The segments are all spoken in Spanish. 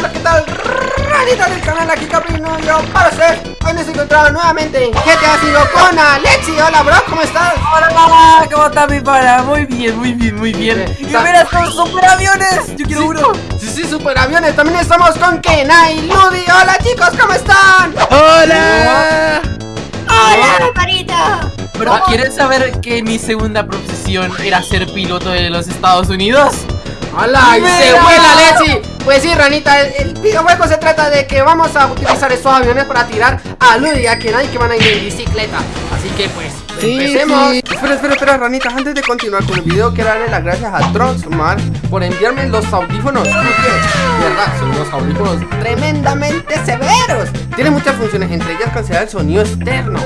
hola, ¿qué tal? Ranita del canal, aquí Caprino, yo para ser Hoy nos encontramos nuevamente en GTA 5 con Alexi Hola bro, ¿cómo estás? Hola mamá, ¿cómo está mi pana? Muy bien, muy bien, muy bien Y mira estos superaviones, yo quiero uno Sí, sí, superaviones, también estamos con Kenai Ludi Hola chicos, ¿cómo están? Hola Hola, parita Bro, ¿quieres saber que mi segunda profesión era ser piloto de los Estados Unidos? ¡Hola! ¡Y se vuela, Alexi! Pues sí, Ranita, el, videojuego se trata de que vamos a utilizar estos aviones para tirar a Ludi y a Kenai que van a ir en bicicleta. Así que pues, empecemos. Espera, espera, espera, Ranita, antes de continuar con el video quiero darle las gracias a Troxmar por enviarme los audífonos. Verdad, son unos audífonos tremendamente severos. Tienen muchas funciones, entre ellas cancelar el sonido externo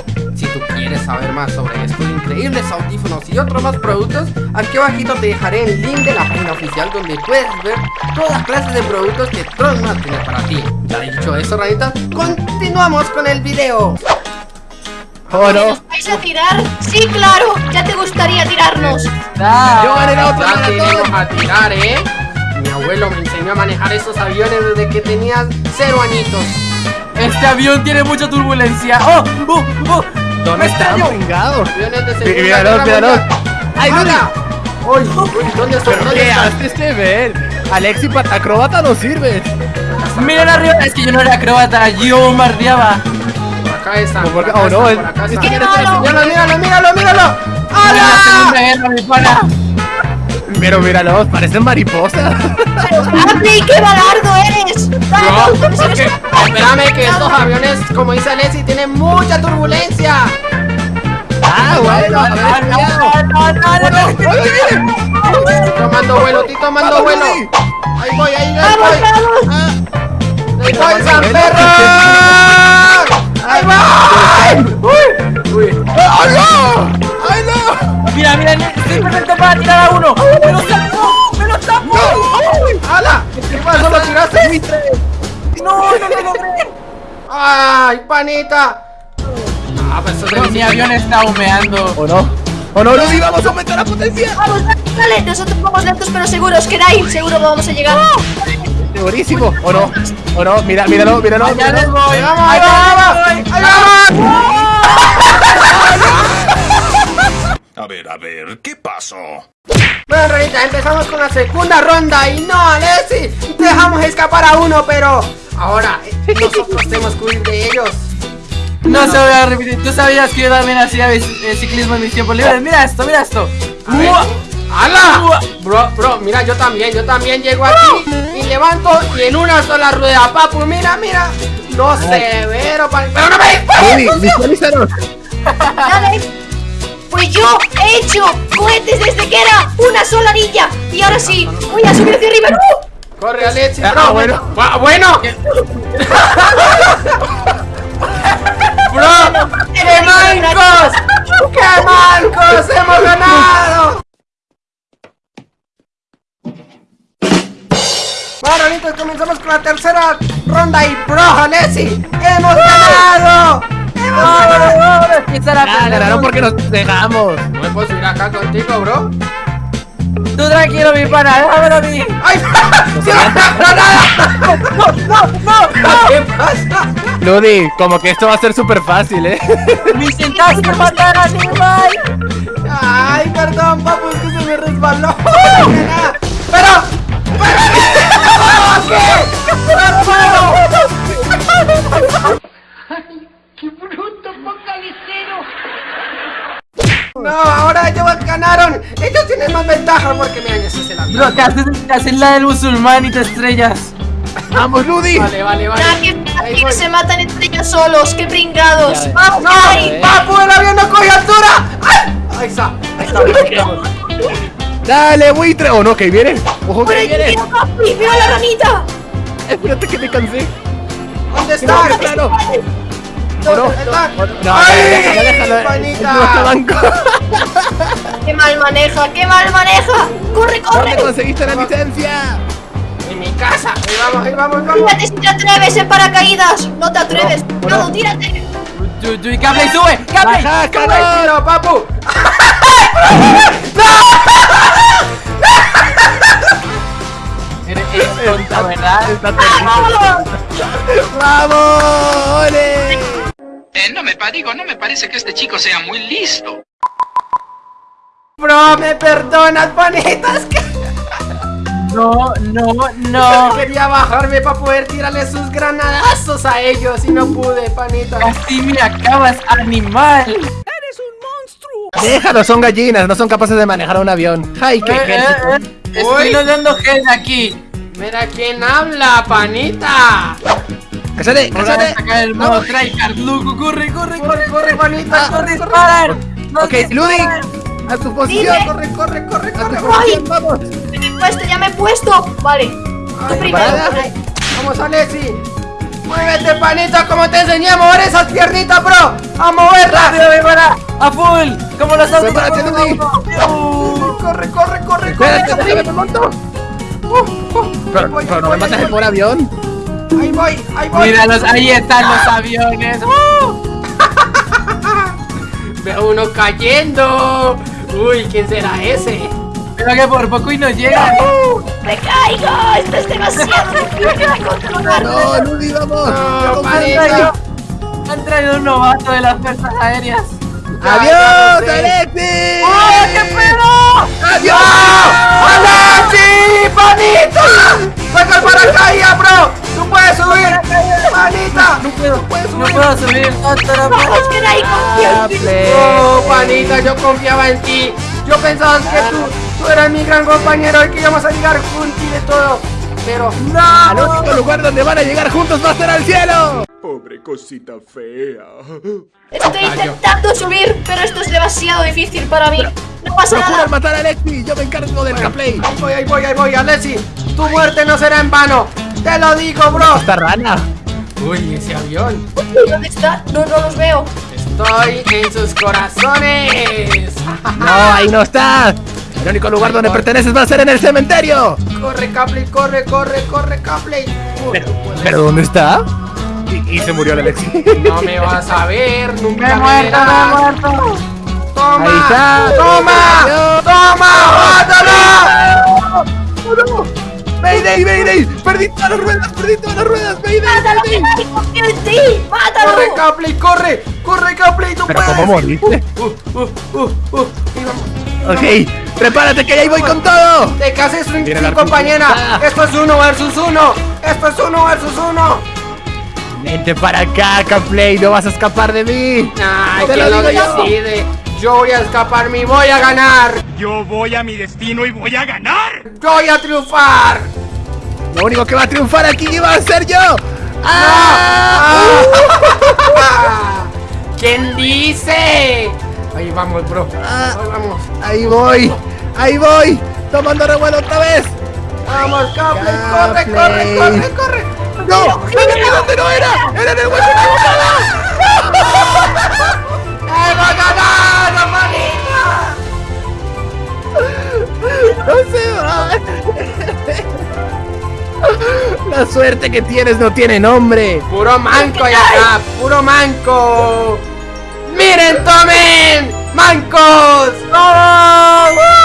más sobre estos increíbles audífonos y otros más productos Aquí abajito te dejaré el link de la página oficial donde puedes ver todas clases de productos que Trollman tiene para ti Ya dicho eso, ranitas, continuamos con el video Oh, no. vais a tirar? Sí, claro, ya te gustaría tirarnos Yo gané la otra Ya a tirar, ¿eh? Mi abuelo me enseñó a manejar esos aviones desde que tenías cero añitos Este avión tiene mucha turbulencia ¡Oh! ¡Oh! ¡Oh! ¿Dónde está de segunda Míralo, míralo ¡Ay, uy ¿Dónde está? ¿Pero qué haces este ver? Alexi para acróbata no sirve. Miren arriba, es que yo no era acróbata, yo bombardeaba. Por acá está. Por acá, oh, no, por acá está. Míralo, míralo, míralo, míralo. ¡Hala! Mi pana! Pero míralo, parecen mariposas. ¡Papi, qué balardo eres! No, es que, espérame que estos aviones, como dice Alexi, tienen mucha turbulencia. Ah, bueno, a ver, Tomando vuelo, estoy tomando vuelo. Ahí voy, ahí voy. Ahí voy, San Perro. Ahí voy. Uy, uy. ¡Ay, no! ¡Ay, no! Mira, mira, estoy perfecto para tirar a uno. ¡Me lo saco! ¡Me lo saco! ¡Hala! ¿Qué pasó? ¿Lo tiraste? No, no lo logré. ¡Ay, panita! Ah, pues mi avión está humeando. ¿O no? ¡Oh no, Lucy! ¡Vamos a aumentar la potencia! ¡Vamos, dale! Nosotros vamos lentos pero seguros, queráis, seguro vamos a llegar. Segurísimo, ¿o no? ¿O no? Mira, míralo, míralo. Ya les voy, vamos, ahí vamos, ahí vamos. A ver, a ver, ¿qué pasó? Bueno, Ranita, empezamos con la segunda ronda y no, Alessi, dejamos escapar a uno, pero ahora eh, nosotros tenemos que huir de ellos. No se voy a repetir. Tú sabías que yo también hacía ciclismo en mis tiempos libres. Mira esto, mira esto. ¡Hala! Bro, bro, mira, yo también, yo también llego aquí y levanto y en una sola rueda, papu, mira, mira. No severo, pero no me visualízanos. Pues yo he hecho cohetes desde que era una sola niña y ahora sí, voy a subir hacia arriba. Corre, Alex. Ah, bueno. bueno. ¡Bro! ¡Qué mancos! ¡Qué mancos! ¡Hemos ganado! Bueno, ahorita comenzamos con la tercera ronda y bro, Nessie, ¡hemos ganado! Ya, ganaron porque nos dejamos. No me puedo subir acá contigo, bro. Tú tranquilo, mi pana, déjamelo a mí. ¡Ay! ¡No! ¡No, no, no! ¿Qué pasa? Ludi, como que esto va a ser súper fácil, ¿eh? ¡Me intentaste matar a! ¡Ay, perdón, papu! Es que se me resbaló. ¡Pero! ¡Pero! Bro, te haces, te haces la del musulmán y te estrellas. ¡Vamos, Ludi! Vale, vale, vale. Ya que, se matan entre ellos solos, qué pringados. ¡Vamos! ¡No! ¡Papu, el avión no coge altura! ¡Ay! Ahí está, ahí está. ¡Dale, buitre! ¡Oh, no, que viene! ¡Ojo, que viene! papi! ¡Mira la ranita! Espérate que me cansé. ¿Dónde está? No, claro. No, no, no, ¡Ay! déjalo! ¡Qué mal maneja! ¡Qué mal maneja! ¡Corre, corre! ¿Dónde conseguiste la licencia? En mi casa. Ahí vamos, ahí vamos, vamos. Tírate si te atreves en paracaídas. No te atreves. No, no, tírate. ¡Cable, sube! ¡Cable! ¡Baja, ¡Cable, tiro, papu! Es tonta, ¿verdad? Tonto. ¡Vamos! ¡Ole! Eh, no me digo, no me parece que este chico sea muy listo. Bro, me perdonas, panita. Es que No, no, no. quería bajarme para poder tirarle sus granadazos a ellos y no pude, panita. Casi me acabas, animal. Déjalo, son gallinas, no son capaces de manejar un avión. ¡Ay, qué Eh, eh, ejército! eh, Estoy dando gel aquí. Mira quién habla, panita. ¡Cállate, cállate! sacar el modo tryhard, loco. Corre, corre, Corre, corre, panita. No corre, corre. Ok, disparan. a tu posición. Corre, corre, corre, corre. Corre. vamos. Ya me he puesto, ya me he puesto. Vale. Tú primero. Vamos, Alexi. Muévete, panita, como te enseñé a mover esas piernitas, bro. A moverlas. A full. Como a full, Ludi. vamos. Corre, corre, corre, corre. Espérate, me monto. Uh, uh, Pero, no me matas el por avión. Ahí voy, ahí voy. Míralos, ahí están los aviones. Veo uno cayendo. Uy, ¿quién será ese? Pero que por poco y no llegan. ¡Me caigo! ¡Esto es demasiado difícil de controlar! No, Ludi, vamos. No, Vamos, Han han traído un novato de las fuerzas aéreas. ¡Adiós. Alexi! ¡Oh, qué pedo! ¡Adiós! ¡Alexi! ¡Panita! ¡Saca el paracaídas, bro! No subir. puedo subir. No, no, no, ¡Vamos, que ahí confío en ti! Oh, panita, yo confiaba en ti. Yo pensaba que tú, tú eras mi gran compañero y que íbamos a llegar juntos y de todo. Pero Al único lugar donde van a llegar juntos va a ser al cielo. Pobre cosita fea. Estoy intentando subir, pero esto es demasiado difícil para mí. No pasa Procuran nada. matar a Alexi, yo me encargo del gameplay. ahí voy, ahí voy, ahí voy, Alexi. Tu muerte no será en vano. Te lo digo, bro. Esta rana. Uy, ese avión. ¿Dónde está? No, no los veo. Estoy en sus corazones. No, ahí no está. El único lugar donde perteneces va a ser en el cementerio. Corre, Capley, corre, corre, corre, Capley. Uy, ¿Pero dónde está? Y, y se murió el Alexi. No me vas a ver, nunca Me me muerto, me muerto. ¡Toma! Ahí está. ¡Toma! ¡Toma! ¡Mayday, Mayday! ¡Perdí todas las ruedas! ¡Perdí todas las ruedas! ¡Mayday, ¡Mátalo, que Mayday! confía en ti! ¡Mátalo! ¡Corre, Capley, corre! ¡Corre, Capley! ¡Tú ¿Pero puedes! cómo moriste? Uh, uh, uh, uh. Vamos. Ok, prepárate que ya ahí voy con todo. ¡Te cases un Viene el cinco, arco. compañera! Ah. ¡Esto es uno versus uno! ¡Esto es uno versus uno! Vente para acá, Caplay, no vas a escapar de mí. ¡Ay, Te lo lo digo yo. decide! Yo voy a escaparme y voy a ganar. Yo voy a mi destino y voy a ganar. Yo voy a triunfar. Lo único que va a triunfar aquí va a ser yo. ¡Ah! ¿Quién dice? Ahí vamos, bro. Ah. Ahí vamos. Ahí voy, ahí voy, tomando revuelo otra vez. Vamos, Capley, corre, corre, corre, corre. ¡No! ¡No era donde no era! ¡Era en el hueco equivocado! ¡Hemos ganado, manita! ¡No se va! La suerte que tienes no tiene nombre. Puro manco y acá, puro manco. ¡Miren, tomen! ¡Mancos! ¡Vamos!